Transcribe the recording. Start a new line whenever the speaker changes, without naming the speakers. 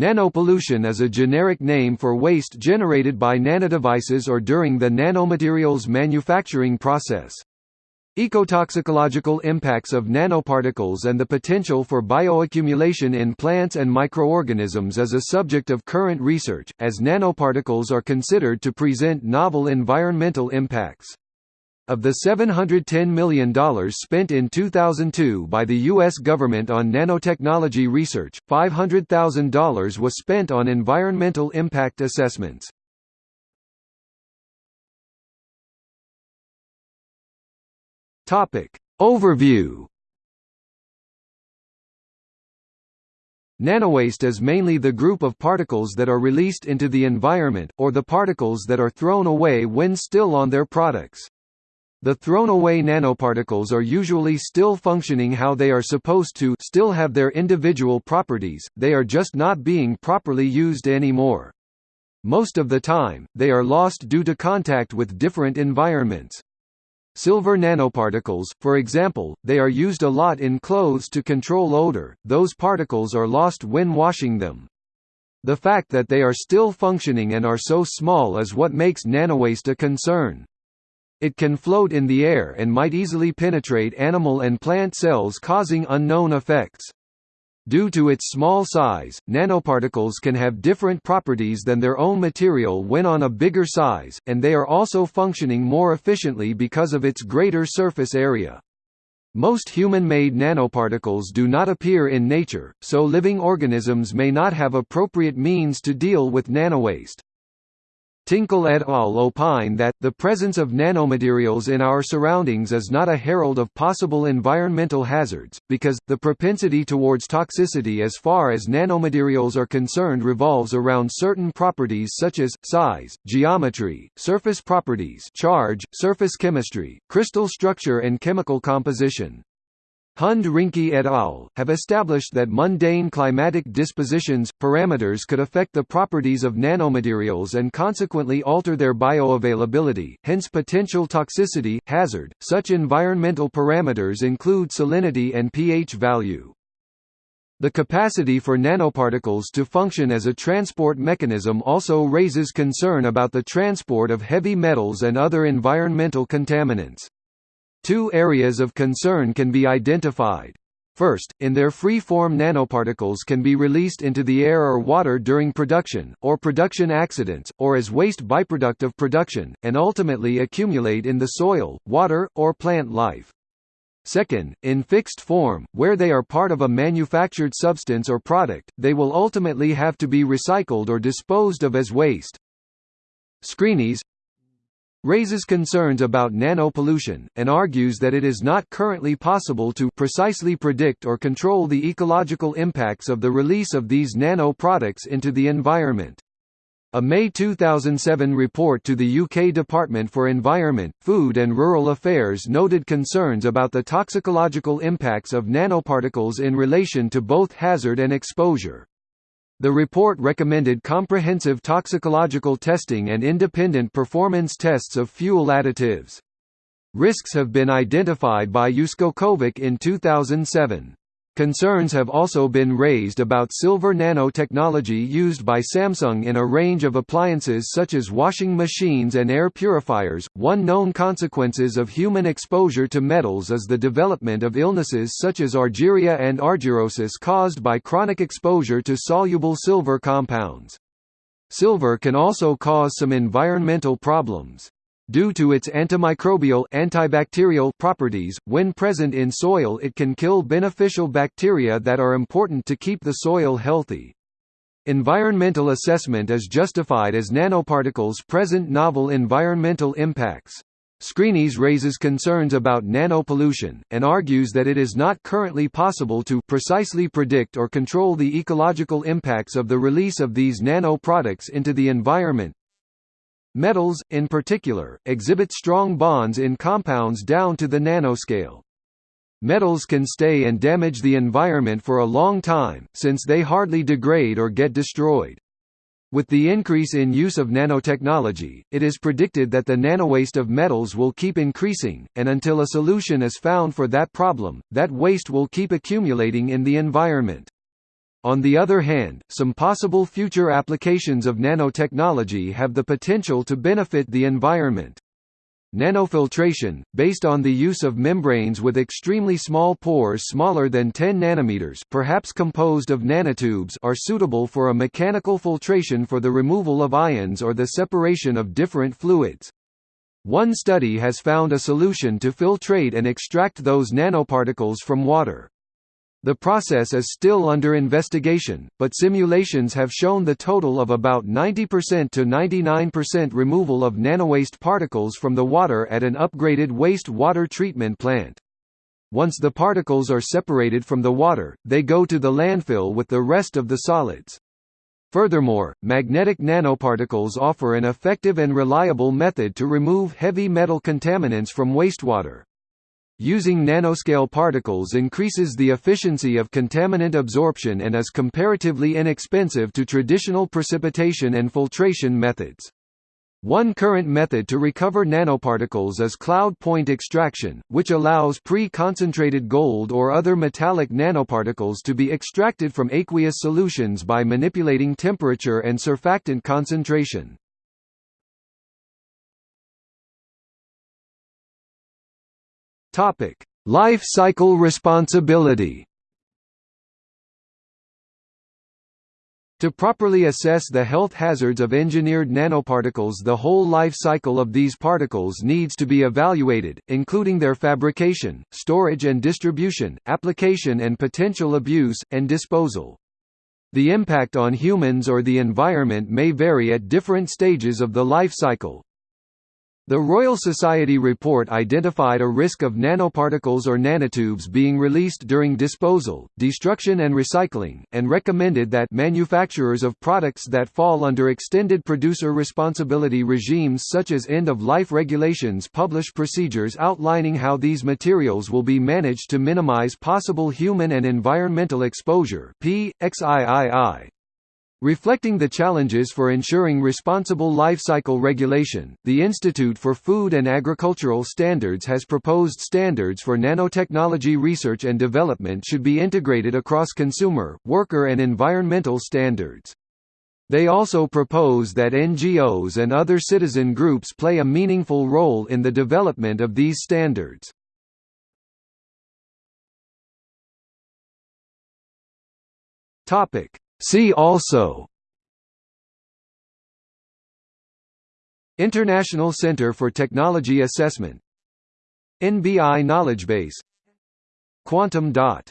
Nanopollution is a generic name for waste generated by nanodevices or during the nanomaterials manufacturing process. Ecotoxicological impacts of nanoparticles and the potential for bioaccumulation in plants and microorganisms is a subject of current research, as nanoparticles are considered to present novel environmental impacts. Of the $710 million spent in 2002 by the U.S. government on nanotechnology research, $500,000 was spent on environmental impact assessments. Overview Nanowaste is mainly the group of particles that are released into the environment, or the particles that are thrown away when still on their products. The thrown-away nanoparticles are usually still functioning how they are supposed to still have their individual properties, they are just not being properly used anymore. Most of the time, they are lost due to contact with different environments. Silver nanoparticles, for example, they are used a lot in clothes to control odor, those particles are lost when washing them. The fact that they are still functioning and are so small is what makes nanowaste a concern. It can float in the air and might easily penetrate animal and plant cells causing unknown effects. Due to its small size, nanoparticles can have different properties than their own material when on a bigger size, and they are also functioning more efficiently because of its greater surface area. Most human-made nanoparticles do not appear in nature, so living organisms may not have appropriate means to deal with nanowaste. Tinkle et al. opine that, the presence of nanomaterials in our surroundings is not a herald of possible environmental hazards, because, the propensity towards toxicity as far as nanomaterials are concerned revolves around certain properties such as, size, geometry, surface properties charge, surface chemistry, crystal structure and chemical composition. Hund Rinke et al. have established that mundane climatic dispositions, parameters could affect the properties of nanomaterials and consequently alter their bioavailability, hence potential toxicity, hazard. Such environmental parameters include salinity and pH value. The capacity for nanoparticles to function as a transport mechanism also raises concern about the transport of heavy metals and other environmental contaminants. Two areas of concern can be identified. First, in their free-form nanoparticles can be released into the air or water during production, or production accidents, or as waste byproduct of production, and ultimately accumulate in the soil, water, or plant life. Second, in fixed form, where they are part of a manufactured substance or product, they will ultimately have to be recycled or disposed of as waste. Scrinis, raises concerns about nanopollution, and argues that it is not currently possible to precisely predict or control the ecological impacts of the release of these nano-products into the environment. A May 2007 report to the UK Department for Environment, Food and Rural Affairs noted concerns about the toxicological impacts of nanoparticles in relation to both hazard and exposure. The report recommended comprehensive toxicological testing and independent performance tests of fuel additives. Risks have been identified by Uskokovic in 2007. Concerns have also been raised about silver nanotechnology used by Samsung in a range of appliances such as washing machines and air purifiers. One known consequences of human exposure to metals is the development of illnesses such as argyria and argyrosis caused by chronic exposure to soluble silver compounds. Silver can also cause some environmental problems. Due to its antimicrobial antibacterial properties, when present in soil it can kill beneficial bacteria that are important to keep the soil healthy. Environmental assessment is justified as nanoparticles present novel environmental impacts. Scrinis raises concerns about nanopollution, and argues that it is not currently possible to precisely predict or control the ecological impacts of the release of these nano-products into the environment, Metals, in particular, exhibit strong bonds in compounds down to the nanoscale. Metals can stay and damage the environment for a long time, since they hardly degrade or get destroyed. With the increase in use of nanotechnology, it is predicted that the nanowaste of metals will keep increasing, and until a solution is found for that problem, that waste will keep accumulating in the environment. On the other hand, some possible future applications of nanotechnology have the potential to benefit the environment. Nanofiltration, based on the use of membranes with extremely small pores smaller than 10 nanometers perhaps composed of nanotubes are suitable for a mechanical filtration for the removal of ions or the separation of different fluids. One study has found a solution to filtrate and extract those nanoparticles from water. The process is still under investigation, but simulations have shown the total of about 90% to 99% removal of nanowaste particles from the water at an upgraded waste water treatment plant. Once the particles are separated from the water, they go to the landfill with the rest of the solids. Furthermore, magnetic nanoparticles offer an effective and reliable method to remove heavy metal contaminants from wastewater. Using nanoscale particles increases the efficiency of contaminant absorption and is comparatively inexpensive to traditional precipitation and filtration methods. One current method to recover nanoparticles is cloud point extraction, which allows pre-concentrated gold or other metallic nanoparticles to be extracted from aqueous solutions by manipulating temperature and surfactant concentration. Topic: Life cycle responsibility. To properly assess the health hazards of engineered nanoparticles the whole life cycle of these particles needs to be evaluated, including their fabrication, storage and distribution, application and potential abuse, and disposal. The impact on humans or the environment may vary at different stages of the life cycle, the Royal Society report identified a risk of nanoparticles or nanotubes being released during disposal, destruction and recycling, and recommended that manufacturers of products that fall under extended producer responsibility regimes such as end-of-life regulations publish procedures outlining how these materials will be managed to minimize possible human and environmental exposure P. Reflecting the challenges for ensuring responsible life cycle regulation, the Institute for Food and Agricultural Standards has proposed standards for nanotechnology research and development should be integrated across consumer, worker and environmental standards. They also propose that NGOs and other citizen groups play a meaningful role in the development of these standards. Topic See also International Center for Technology Assessment NBI Knowledge Base Quantum dot